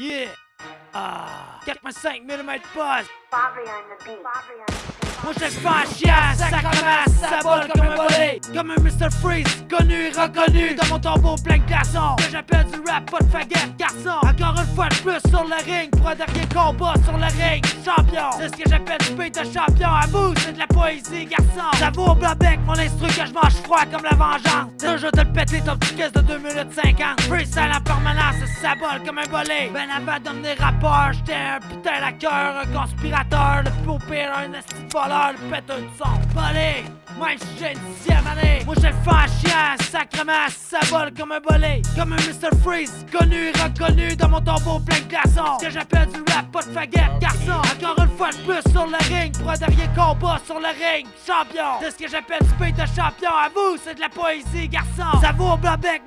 Yeah! Ah! 4.5 mm buzz! Bobby on the beat. Bobby on the beat. Moi je fais en chien, sacrement, ça vole comme un volet. Comme un Mr. Freeze, connu et reconnu Dans mon tombeau plein de glaçons. Que j'appelle du rap, pas de faguette, garçon. Encore une fois de plus sur le ring Pour un dernier combat sur le ring. Champion, c'est ce que j'appelle du beat de champion. À vous, c'est de la poésie, garçon. Ça vaut au bec, mon instru que je mange froid comme la vengeance. Vais te le péter ton petit caisse de 2 minutes 50 Freestyle en permanence, ça vole comme un volet. Ben avant de devenir rappeur, j'étais un putain à cœur Un conspirateur, le plus pire, un esti le péteux de son Bolé, même si j'ai une dixième année. Moi je le fais en chien, sacrement, ça vole comme un bolé. Comme un Mr. Freeze, connu reconnu Dans mon tombeau plein de glaçons. Ce que j'appelle du rap, pas de faguette, garçon. Encore une fois de plus sur le ring Pour un dernier combat sur le ring, champion. C'est ce que j'appelle beat de champion. À vous, c'est de la poésie, garçon. Ça vaut au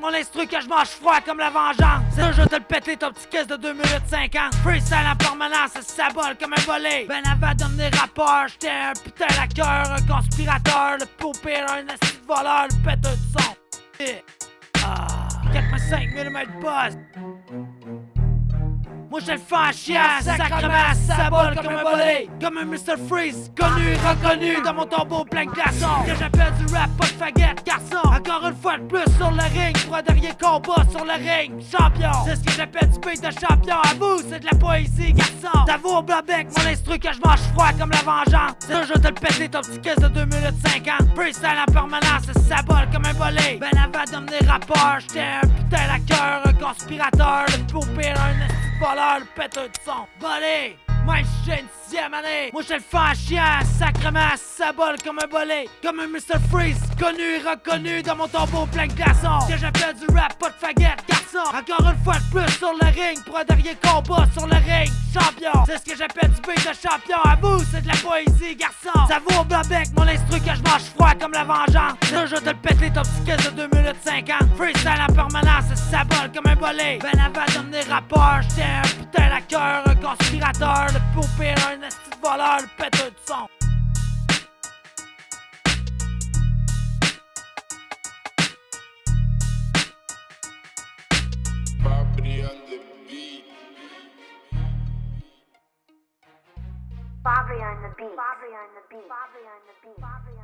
mon instru que je mange froid comme la vengeance. C'est un jeu de le péter ton petit caisse de 2 minutes 50 Freestyle en permanence, ça vole comme un volet. Ben avant de devenir rappeur, j'étais un putain cœur Un conspirateur, le pire, un esti de voleur, le péteux de son. Yeah. Ah, 4.5 mm buzz moi je le fais en chien, sacrement, ça vole comme un volet Comme un Mr. Freeze, connu reconnu Dans mon tombeau plein de glaçons. Que j'appelle du rap, pas de faguette, garçon. Encore une fois de plus sur le ring Pour un dernier combat sur le ring, champion. C'est ce que j'appelle du beat de champion. À vous, c'est de la poésie, garçon. Ça vaut au bec, mon instru que je mange froid comme la vengeance. C'est jeu de le péter ton petit caisse de 2 minutes 50 Freestyle en permanence, ça vole comme un volet Ben avant de devenir rappeur, j'étais un putain à cœur Un conspirateur, le au pire, un voleur, le péteux de son Bolé, même si j'ai une sixième année. Moi je le fais en chien, sacrement, ça vole comme un bolé Comme un Mr. Freeze, connu reconnu Dans mon tombeau plein de glaçons. Que j'appelle du rap, pas de faguette, Encore une fois de plus sur le ring Pour un dernier combat sur le ring, champion C'est ce que j'appelle du beat de champion. À vous, c'est de la poésie, garçon. Ça vaut au bec, mon instru que je mange froid comme la vengeance. Là je vais te le péter ton petit de 2 minutes 50 Freestyle en permanence, ça vole comme un bolé. Ben avant de devenir rappeur, j'étais un putain cœur Un conspirateur, le pire, un esti de voleur, le péteux de son Bobby on the beat. Bobby on the beat. Bobby on the beat. Bobby on the beat.